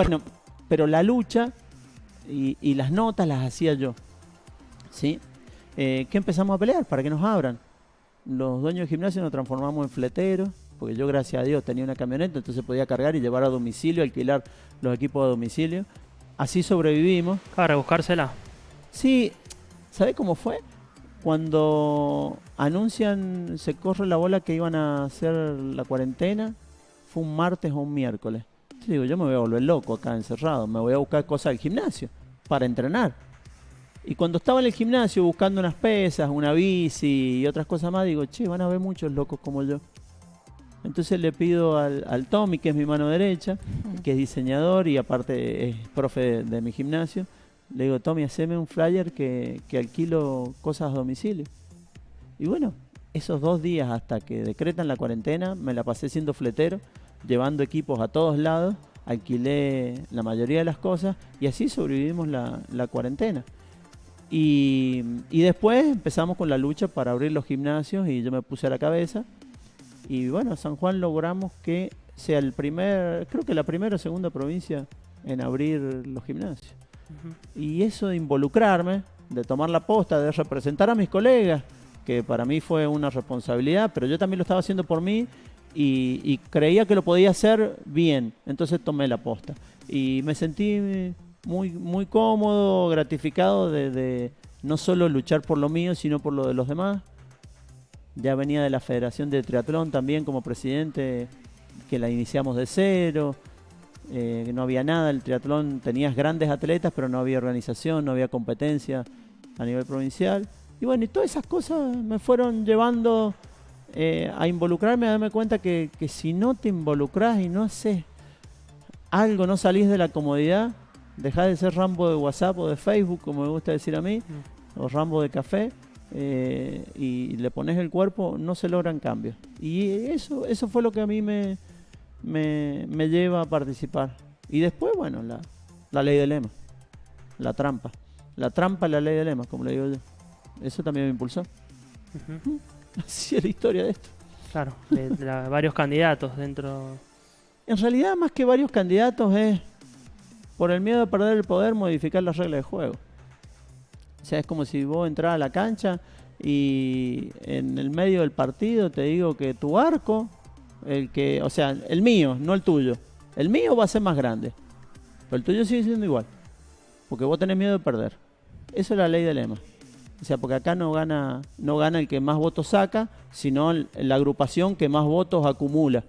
Bueno, pero la lucha y, y las notas las hacía yo. ¿Sí? Eh, ¿Qué empezamos a pelear? Para que nos abran. Los dueños del gimnasio nos transformamos en fleteros, porque yo, gracias a Dios, tenía una camioneta, entonces podía cargar y llevar a domicilio, alquilar los equipos a domicilio. Así sobrevivimos. Para buscársela. Sí, ¿sabe cómo fue? Cuando anuncian, se corre la bola que iban a hacer la cuarentena, fue un martes o un miércoles. Entonces digo, yo me voy a volver loco acá encerrado, me voy a buscar cosas del gimnasio para entrenar. Y cuando estaba en el gimnasio buscando unas pesas, una bici y otras cosas más, digo, che, van a ver muchos locos como yo. Entonces le pido al, al Tommy, que es mi mano derecha, que es diseñador y aparte es profe de, de mi gimnasio, le digo, Tommy, haceme un flyer que, que alquilo cosas a domicilio. Y bueno, esos dos días hasta que decretan la cuarentena, me la pasé siendo fletero, llevando equipos a todos lados, alquilé la mayoría de las cosas y así sobrevivimos la, la cuarentena. Y, y después empezamos con la lucha para abrir los gimnasios y yo me puse a la cabeza. Y bueno, San Juan logramos que sea el primer, creo que la primera o segunda provincia en abrir los gimnasios. Y eso de involucrarme, de tomar la posta, de representar a mis colegas, que para mí fue una responsabilidad, pero yo también lo estaba haciendo por mí y, creía que lo podía hacer bien, entonces tomé la posta. Y me sentí muy, muy cómodo, gratificado de, de no solo luchar por lo mío, sino por lo de los demás. Ya venía de la Federación de Triatlón también como presidente, que la iniciamos de cero. eh, no había nada, el triatlón tenías grandes atletas, pero no había organización, no había competencia a nivel provincial. Y bueno, y todas esas cosas me fueron llevando eh, a involucrarme, a darme cuenta que, que si no te involucras y no haces algo, no salís de la comodidad, dejás de ser Rambo de WhatsApp o de Facebook, como me gusta decir a mí, o Rambo de café, eh, y le pones el cuerpo, no se logran cambios. Y eso, eso fue lo que a mí me, me, me lleva a participar. Y después, bueno, la, la ley del lema, la trampa. La trampa es la ley del lema, como le digo yo. Eso también me impulsó. Ujú. Así es la historia de esto. Claro, de, de la- varios candidatos dentro. En realidad, más que varios candidatos, es por el miedo a perder el poder modificar las reglas de juego. O sea, es como si vos entras a la cancha y en el medio del partido te digo que tu arco, el que, o sea, el mío, no el tuyo. El mío va a ser más grande, pero el tuyo sigue siendo igual, porque vos tenés miedo de perder. Eso es la ley del lema. O sea, porque acá no gana, no gana el que más votos saca, sino la agrupación que más votos acumula.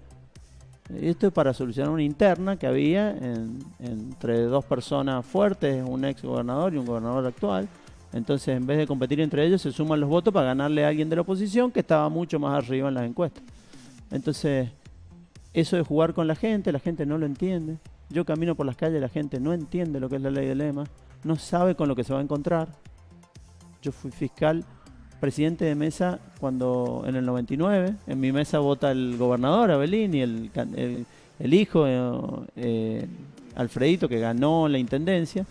Esto es para solucionar una interna que había en- entre dos personas fuertes, un ex gobernador y un gobernador actual. Entonces, en vez de competir entre ellos, se suman los votos para ganarle a alguien de la oposición que estaba mucho más arriba en las encuestas. Entonces, eso de jugar con la gente, la gente no lo entiende. Yo camino por las calles, la gente no entiende lo que es la ley del lema, no sabe con lo que se va a encontrar. Yo fui fiscal, presidente de mesa cuando en el 99, en mi mesa vota el gobernador Abelín y el, can- el, el hijo eh, eh, Alfredito que ganó la intendencia.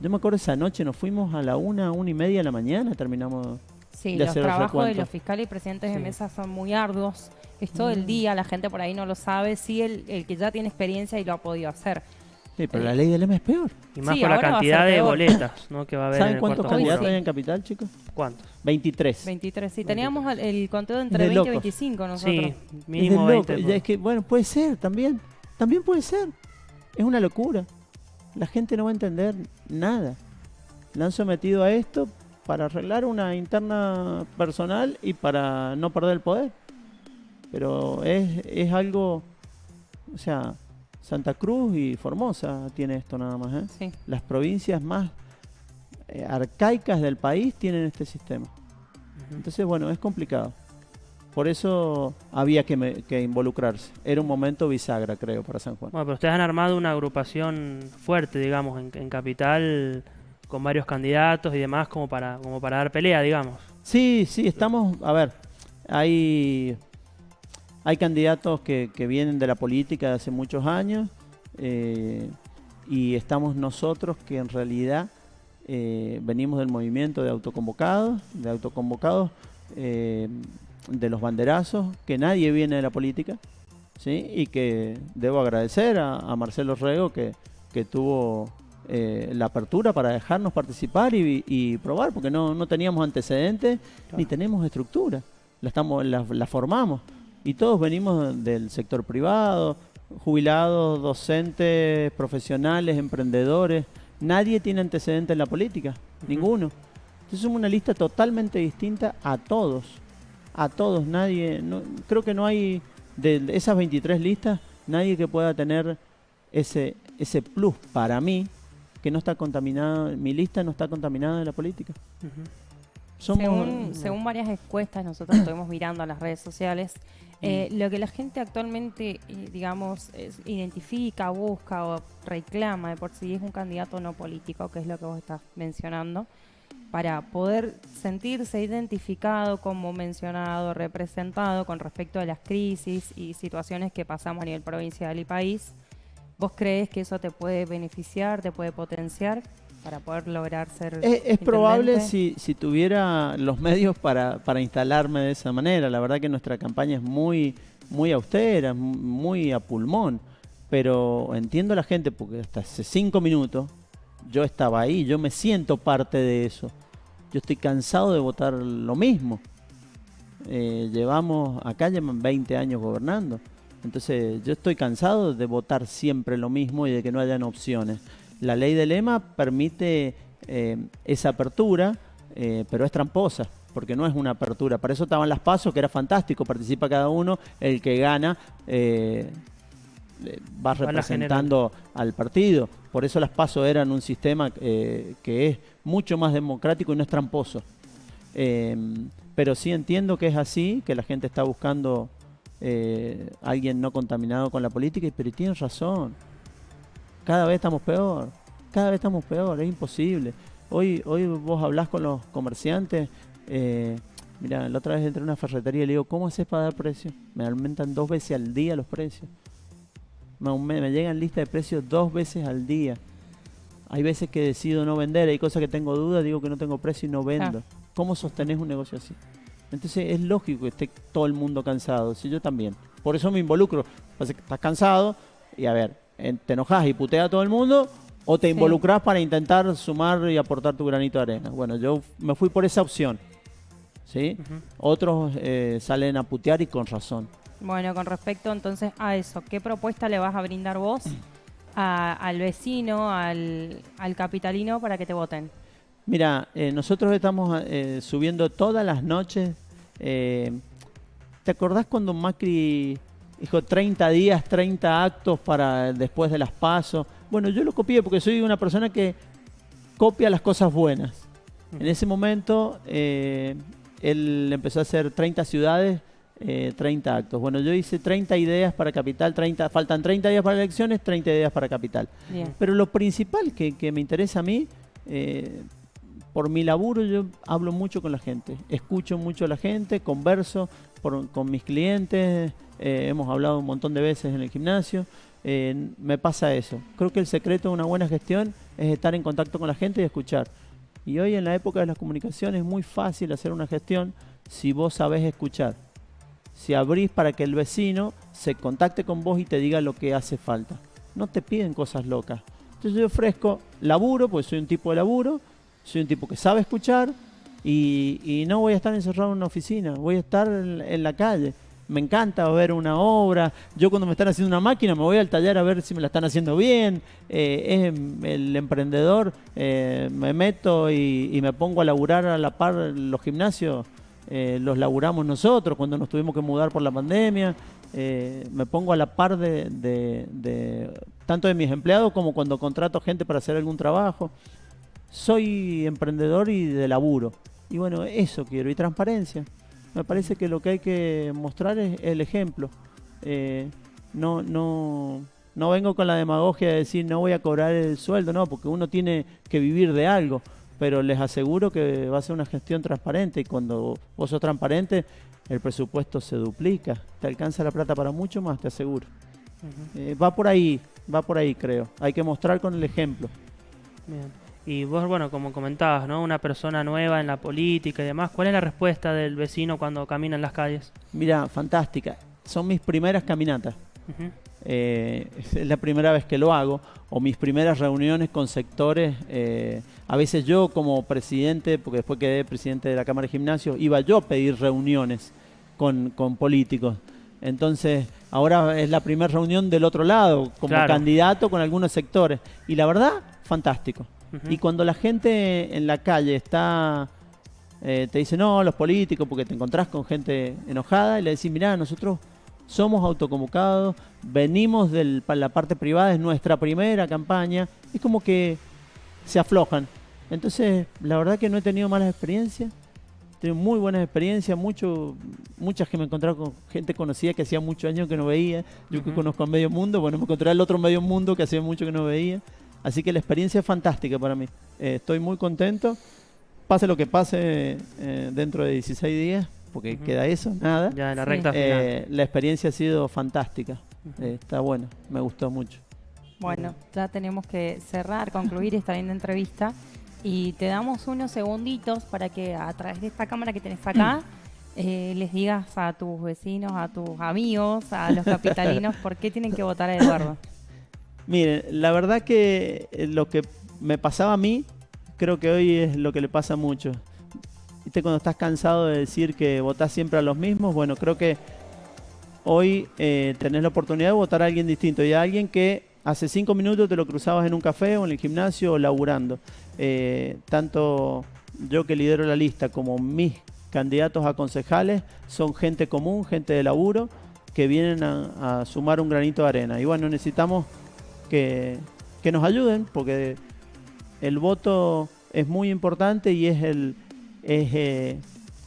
Yo me acuerdo esa noche nos fuimos a la una, una y media de la mañana, terminamos. Sí, de los hacer el trabajos de los fiscales y presidentes de mesa son muy arduos. Es todo el Mm. día, la gente por ahí no lo sabe. Sí, el, el que ya tiene experiencia y lo ha podido hacer. Sí, pero Eh, la ley del lema es peor. Y más Sí, por la ahora va a cantidad ser de peor. boletas ¿no? que va a haber en ¿Saben el cuántos cuarto candidatos sí. hay en Capital, chicos? ¿Cuántos? 23. 23, sí. Teníamos el, el conteo entre de 20 y locos. 25 nosotros. Sí, Es de mínimo loco. 20. Y es que, bueno, puede ser también. También puede ser. Es una locura. La gente no va a entender nada. La han sometido a esto para arreglar una interna personal y para no perder el poder. Pero es, es algo, o sea, Santa Cruz y Formosa tiene esto nada más. ¿eh? Sí. Las provincias más eh, arcaicas del país tienen este sistema. Entonces, bueno, es complicado. Por eso había que, me- que involucrarse. Era un momento bisagra, creo, para San Juan. Bueno, pero ustedes han armado una agrupación fuerte, digamos, en, en Capital, con varios candidatos y demás, como para, como para dar pelea, digamos. Sí, sí, estamos, a ver, hay, hay candidatos que, que vienen de la política de hace muchos años eh, y estamos nosotros que en realidad eh, venimos del movimiento de autoconvocados, de autoconvocados eh, de los banderazos, que nadie viene de la política, ¿sí? y que debo agradecer a, a Marcelo Rego que, que tuvo eh, la apertura para dejarnos participar y, y probar, porque no, no teníamos antecedentes ni tenemos estructura. La, estamos, la, la formamos. Y todos venimos del sector privado, jubilados, docentes, profesionales, emprendedores. Nadie tiene antecedentes en la política, ninguno. Entonces somos una lista totalmente distinta a todos. A todos, nadie. No, creo que no hay de esas 23 listas, nadie que pueda tener ese, ese plus para mí, que no está contaminada, mi lista no está contaminada de la política. Somos, según, según varias encuestas, nosotros estuvimos mirando a las redes sociales, eh, lo que la gente actualmente, eh, digamos, es- identifica, busca o reclama de por sí es un candidato no político, que es lo que vos estás mencionando, para poder sentirse identificado como mencionado, representado con respecto a las crisis y situaciones que pasamos a nivel provincial y país. ¿Vos crees que eso te puede beneficiar, te puede potenciar para poder lograr ser... Es, es probable si, si tuviera los medios para, para instalarme de esa manera. La verdad que nuestra campaña es muy, muy austera, muy a pulmón. Pero entiendo a la gente porque hasta hace cinco minutos yo estaba ahí, yo me siento parte de eso. Yo estoy cansado de votar lo mismo. Eh, llevamos, acá llevan 20 años gobernando. Entonces yo estoy cansado de votar siempre lo mismo y de que no hayan opciones. La ley del EMA permite eh, esa apertura, eh, pero es tramposa, porque no es una apertura. Para eso estaban las pasos, que era fantástico, participa cada uno, el que gana eh, va representando al partido. Por eso las pasos eran un sistema eh, que es mucho más democrático y no es tramposo. Eh, pero sí entiendo que es así, que la gente está buscando eh, alguien no contaminado con la política, y- pero tienen razón. Cada vez estamos peor, cada vez estamos peor, es imposible. Hoy, hoy vos hablás con los comerciantes, eh, mira, la otra vez entré a una ferretería y le digo, ¿cómo haces para dar precio? Me aumentan dos veces al día los precios. Me, llegan listas de precios dos veces al día. Hay veces que decido no vender, hay cosas que tengo dudas, digo que no tengo precio y no vendo. ¿Cómo sostenés un negocio así? Entonces es lógico que esté todo el mundo cansado, si yo también. Por eso me involucro. Estás cansado y a ver, te enojas y puteas a todo el mundo o te Sí. involucras para intentar sumar y aportar tu granito de arena. Bueno, yo me fui por esa opción. ¿Sí? Otros eh, salen a putear y con razón. Bueno, con respecto entonces a eso, ¿qué propuesta le vas a brindar vos a- al vecino, al, al capitalino para que te voten? Mira, eh, nosotros estamos eh, subiendo todas las noches. eh, ¿Te acordás cuando Macri dijo 30 días, 30 actos para después de las pasos? Bueno, yo lo copié porque soy una persona que copia las cosas buenas. En ese momento, eh, él empezó a hacer 30 ciudades, eh, 30 actos. Bueno, yo hice 30 ideas para Capital, 30, faltan 30 días para elecciones, 30 ideas para Capital. Bien. Pero lo principal que, que me interesa a mí, eh, por mi laburo yo hablo mucho con la gente, escucho mucho a la gente, converso con mis clientes, eh, hemos hablado un montón de veces en el gimnasio, eh, me pasa eso. Creo que el secreto de una buena gestión es estar en contacto con la gente y escuchar. Y hoy en la época de las comunicaciones es muy fácil hacer una gestión si vos sabés escuchar. Si abrís para que el vecino se contacte con vos y te diga lo que hace falta. No te piden cosas locas. Entonces yo ofrezco laburo, porque soy un tipo de laburo, soy un tipo que sabe escuchar y, no voy a estar encerrado en una oficina, voy a estar en, la calle. Me encanta ver una obra. Yo cuando me están haciendo una máquina me voy al taller a ver si me la están haciendo bien. Eh, es el emprendedor, eh, me meto y, me pongo a laburar a la par los gimnasios. eh, los laburamos nosotros cuando nos tuvimos que mudar por la pandemia. Eh, me pongo a la par de- tanto de mis empleados como cuando contrato gente para hacer algún trabajo. Soy emprendedor y de laburo. Y bueno, eso quiero. Y transparencia. Me parece que lo que hay que mostrar es el ejemplo. Eh, no, no, no vengo con la demagogia de decir no voy a cobrar el sueldo, no, porque uno tiene que vivir de algo. Pero les aseguro que va a ser una gestión transparente y cuando vos sos transparente, el presupuesto se duplica. Te alcanza la plata para mucho más, te aseguro. Eh, va por ahí, va por ahí, creo. Hay que mostrar con el ejemplo. Bien. Y vos, bueno, como comentabas, ¿no? Una persona nueva en la política y demás, ¿cuál es la respuesta del vecino cuando camina en las calles? Mira, fantástica. Son mis primeras caminatas. Eh, es la primera vez que lo hago, o mis primeras reuniones con sectores, eh, a veces yo como presidente, porque después quedé presidente de la Cámara de Gimnasio, iba yo a pedir reuniones con, con políticos. Entonces, ahora es la primera reunión del otro lado, como Claro. candidato con algunos sectores. Y la verdad, fantástico. Y cuando la gente en la calle está, eh, te dice, no, los políticos, porque te encontrás con gente enojada, y le decís, mirá, nosotros somos autoconvocados, venimos de la parte privada, es nuestra primera campaña, es como que se aflojan. Entonces, la verdad que no he tenido malas experiencias, he tenido muy buenas experiencias, mucho, muchas que me he encontrado con gente conocida que hacía muchos años que no veía, yo que conozco a medio mundo, bueno, me encontré al otro medio mundo que hacía mucho que no veía. Así que la experiencia es fantástica para mí. Eh, estoy muy contento. Pase lo que pase eh, dentro de 16 días, porque queda eso, nada. Ya en la Sí. recta final. Eh, la experiencia ha sido fantástica. Eh, está bueno, me gustó mucho. Bueno, ya tenemos que cerrar, concluir esta linda entrevista y te damos unos segunditos para que a través de esta cámara que tenés acá eh, les digas a tus vecinos, a tus amigos, a los capitalinos por qué tienen que votar a Eduardo. Miren, la verdad que eh, lo que me pasaba a mí, creo que hoy es lo que le pasa a muchos. ¿Viste cuando estás cansado de decir que votás siempre a los mismos? Bueno, creo que hoy eh, tenés la oportunidad de votar a alguien distinto y a alguien que hace cinco minutos te lo cruzabas en un café o en el gimnasio o laburando. Eh, tanto yo que lidero la lista como mis candidatos a concejales son gente común, gente de laburo, que vienen a, a sumar un granito de arena. Y bueno, necesitamos que, que nos ayuden porque el voto es muy importante y es el, es, eh,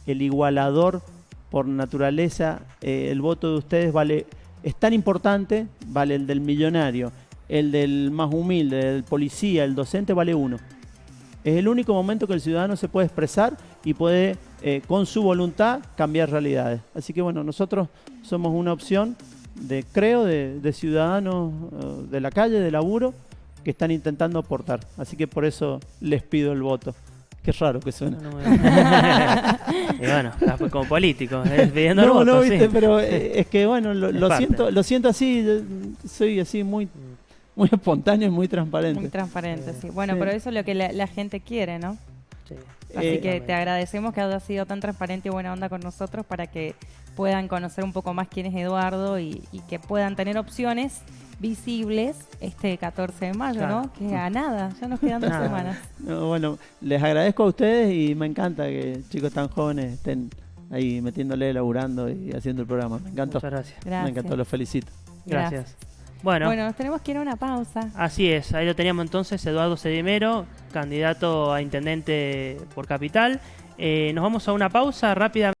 el igualador por naturaleza. Eh, el voto de ustedes vale es tan importante, vale el del millonario, el del más humilde, el policía, el docente vale uno. Es el único momento que el ciudadano se puede expresar y puede, eh, con su voluntad, cambiar realidades. Así que bueno, nosotros somos una opción de, creo, de, de ciudadanos eh, de la calle, de laburo, que están intentando aportar. Así que por eso les pido el voto. Qué raro que suena. No, no me- y bueno, después como político, es pidiendo el voto, no, sí. viste, pero eh, es que bueno, lo, siento, lo siento así, soy así muy, muy espontáneo y muy transparente. Muy transparente, sí. Bueno, Sí. pero eso es lo que la, la gente quiere, ¿no? Sí. Así Eh, que te agradecemos que hayas sido tan transparente y buena onda con nosotros para que puedan conocer un poco más quién es Eduardo y, y que puedan tener opciones visibles este 14 de mayo, Claro. ¿no? Que a nada, ya nos quedan dos semanas. No, bueno, les agradezco a ustedes y me encanta que chicos tan jóvenes estén ahí metiéndole, laburando y haciendo el programa. Me encantó. Muchas gracias. Gracias. Me encantó, los felicito. Gracias. Bueno, Bueno, nos tenemos que ir a una pausa. así es. Ahí lo teníamos entonces, Eduardo Sedimero, candidato a intendente por Capital. Eh, nos vamos a una pausa rápida.